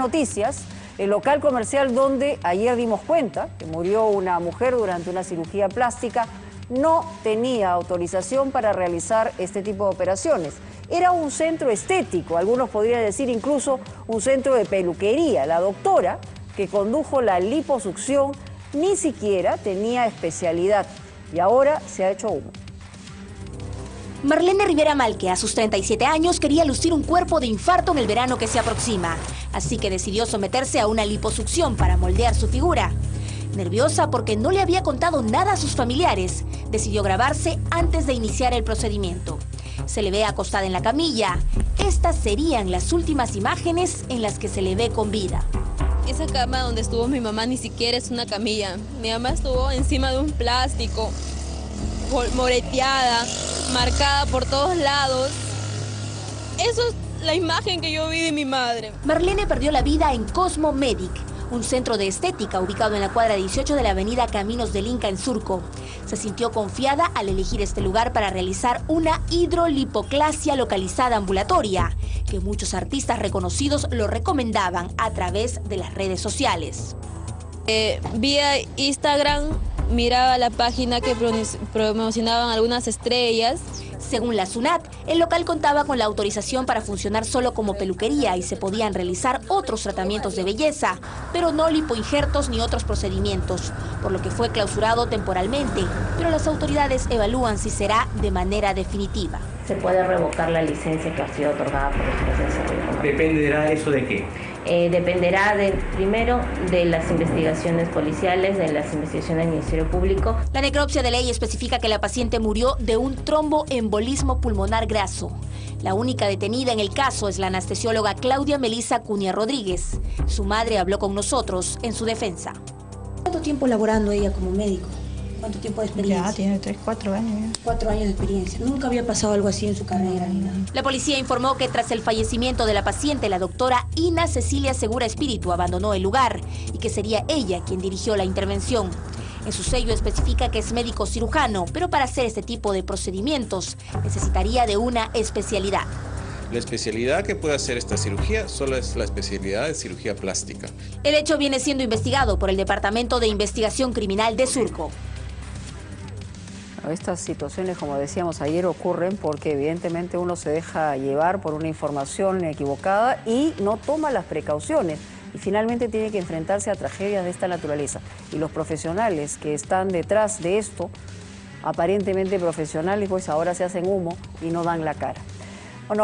Noticias, el local comercial donde ayer dimos cuenta que murió una mujer durante una cirugía plástica no tenía autorización para realizar este tipo de operaciones. Era un centro estético, algunos podrían decir incluso un centro de peluquería. La doctora que condujo la liposucción ni siquiera tenía especialidad y ahora se ha hecho humo. Marlene Rivera Malque, a sus 37 años, quería lucir un cuerpo de infarto en el verano que se aproxima. Así que decidió someterse a una liposucción para moldear su figura. Nerviosa porque no le había contado nada a sus familiares, decidió grabarse antes de iniciar el procedimiento. Se le ve acostada en la camilla. Estas serían las últimas imágenes en las que se le ve con vida. Esa cama donde estuvo mi mamá ni siquiera es una camilla. Mi mamá estuvo encima de un plástico, moreteada, marcada por todos lados. Eso es la imagen que yo vi de mi madre. Marlene perdió la vida en Cosmo Medic, un centro de estética ubicado en la cuadra 18 de la avenida Caminos del Inca en Surco. Se sintió confiada al elegir este lugar para realizar una hidrolipoclasia localizada ambulatoria, que muchos artistas reconocidos lo recomendaban a través de las redes sociales. Eh, vía Instagram miraba la página que promocionaban algunas estrellas según la SUNAT, el local contaba con la autorización para funcionar solo como peluquería y se podían realizar otros tratamientos de belleza, pero no lipoinjertos ni otros procedimientos, por lo que fue clausurado temporalmente, pero las autoridades evalúan si será de manera definitiva. Se puede revocar la licencia que ha sido otorgada por el ¿Dependerá eso de qué? Eh, dependerá de, primero de las investigaciones policiales, de las investigaciones del Ministerio Público. La necropsia de ley especifica que la paciente murió de un tromboembolismo pulmonar graso. La única detenida en el caso es la anestesióloga Claudia Melisa Cunia Rodríguez. Su madre habló con nosotros en su defensa. ¿Cuánto tiempo laborando ella como médico? ¿Cuánto tiempo de experiencia? Ya, tiene tres, cuatro años. Cuatro años de experiencia. Nunca había pasado algo así en su carrera. La policía informó que tras el fallecimiento de la paciente, la doctora Ina Cecilia Segura Espíritu abandonó el lugar y que sería ella quien dirigió la intervención. En su sello especifica que es médico cirujano, pero para hacer este tipo de procedimientos necesitaría de una especialidad. La especialidad que puede hacer esta cirugía solo es la especialidad de cirugía plástica. El hecho viene siendo investigado por el Departamento de Investigación Criminal de Surco. Estas situaciones, como decíamos ayer, ocurren porque evidentemente uno se deja llevar por una información equivocada y no toma las precauciones y finalmente tiene que enfrentarse a tragedias de esta naturaleza. Y los profesionales que están detrás de esto, aparentemente profesionales, pues ahora se hacen humo y no dan la cara.